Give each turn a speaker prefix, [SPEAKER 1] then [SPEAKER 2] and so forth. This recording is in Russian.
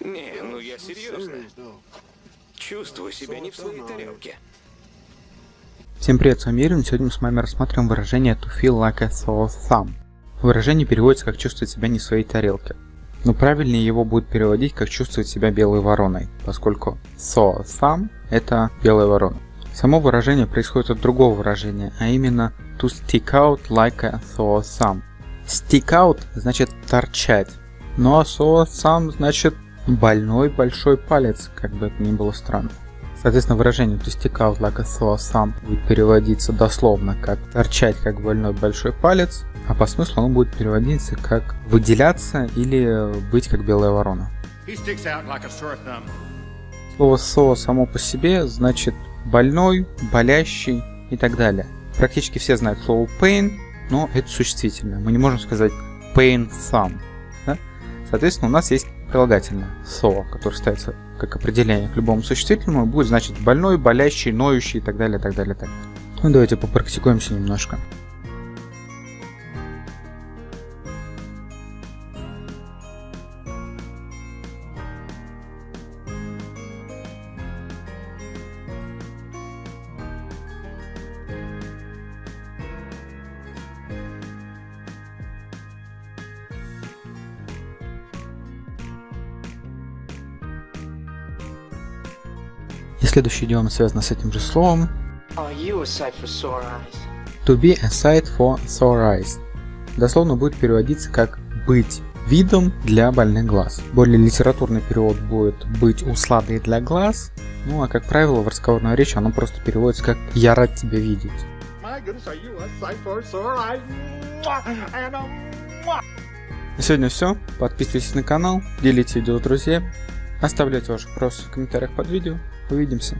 [SPEAKER 1] Не, ну я серьезно. Чувствую себя не в своей тарелке.
[SPEAKER 2] Всем привет, с вами Ирин. Сегодня мы с вами рассмотрим выражение to feel like a soul thumb. Выражение переводится как чувствовать себя не в своей тарелке. Но правильнее его будет переводить как чувствовать себя белой вороной, поскольку so thumb это белая ворона. Само выражение происходит от другого выражения, а именно to stick out like a sore thumb. Stick out значит торчать, а sore thumb значит больной большой палец, как бы это ни было странно. Соответственно, выражение to stick out like a sore thumb будет переводиться дословно как торчать как больной большой палец, а по смыслу он будет переводиться как выделяться или быть как белая ворона.
[SPEAKER 3] Like
[SPEAKER 2] Слово «со» само по себе значит больной, болящий и так далее. Практически все знают слово pain, но это существительное. Мы не можем сказать pain thumb. Да? Соответственно, у нас есть прилагательное so, которое ставится как определение к любому существительному, будет значить больной, болящий, ноющий и так далее, так далее, так далее. Ну давайте попрактикуемся немножко. Следующий идиома связана с этим же словом. To be a sight for sore eyes. Дословно будет переводиться как «быть видом для больных глаз». Более литературный перевод будет «быть усладой для глаз», ну а как правило в разговорной речи оно просто переводится как «я рад тебя видеть». На сегодня все. Подписывайтесь на канал, делите видео с друзьями, оставляйте ваши вопросы в комментариях под видео. Увидимся.